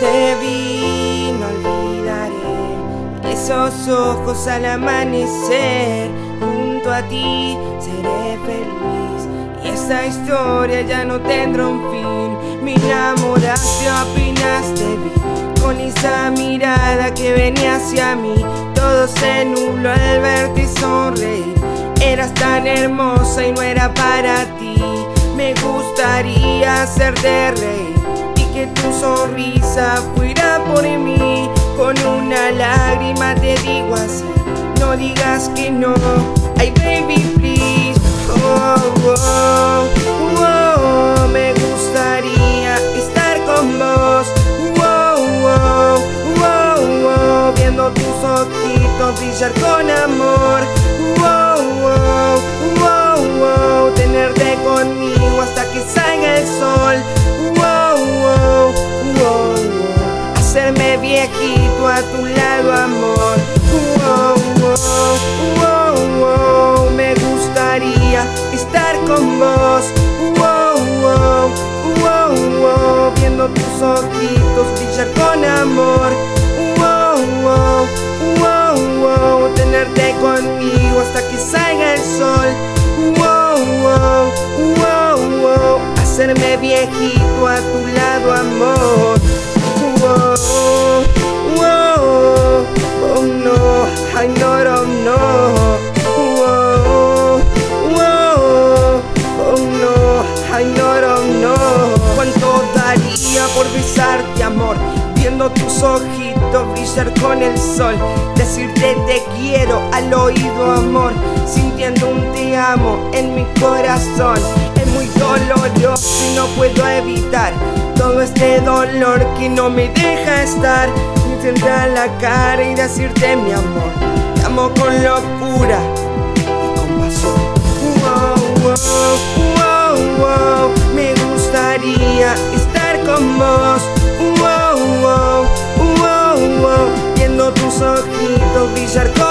te vi, no olvidaré esos ojos al amanecer. Junto a ti seré feliz y esta historia ya no tendrá un fin. Me enamoraste, opinaste, vi con esa mirada que venía hacia mí. Todo se nubló al verte y sonreír. Eras tan hermosa y no era para ti. Me gustaría hacerte reír tu sonrisa fuera por mí. Con una lágrima te digo así, no digas que no. Ay, baby, please. Oh, oh, oh, me gustaría estar con vos. Oh, oh, oh, oh, viendo tus ojitos brillar con amor. Oh, viejito a tu lado, amor. Oh, oh, oh, oh, me gustaría estar con vos. Viendo tus ojitos brillar con amor. Tenerte conmigo hasta que salga el sol. Hacerme viejito a tu lado, amor. Ojitos brillar con el sol. Decirte te quiero al oído, amor, sintiendo un te amo en mi corazón. Es muy doloroso y no puedo evitar todo este dolor que no me deja estar. Intentar la cara y decirte mi amor, te amo con locura y con pasión. Me gustaría estar con vos. tus ojitos brillar con